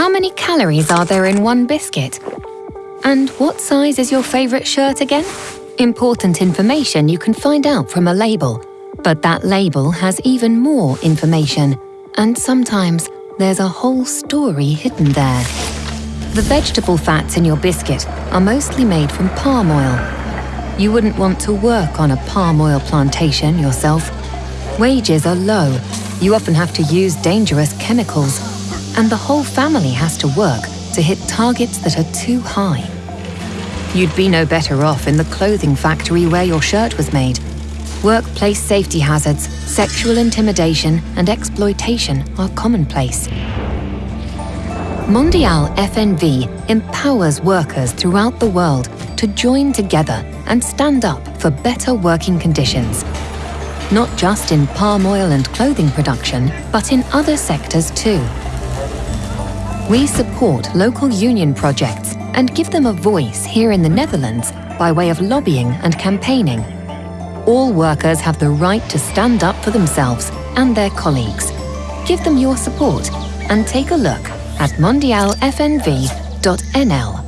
How many calories are there in one biscuit? And what size is your favourite shirt again? Important information you can find out from a label, but that label has even more information, and sometimes there's a whole story hidden there. The vegetable fats in your biscuit are mostly made from palm oil. You wouldn't want to work on a palm oil plantation yourself. Wages are low, you often have to use dangerous chemicals, and the whole family has to work to hit targets that are too high. You'd be no better off in the clothing factory where your shirt was made. Workplace safety hazards, sexual intimidation and exploitation are commonplace. Mondial FNV empowers workers throughout the world to join together and stand up for better working conditions. Not just in palm oil and clothing production, but in other sectors too. We support local union projects and give them a voice here in the Netherlands by way of lobbying and campaigning. All workers have the right to stand up for themselves and their colleagues. Give them your support and take a look at mondialfnv.nl.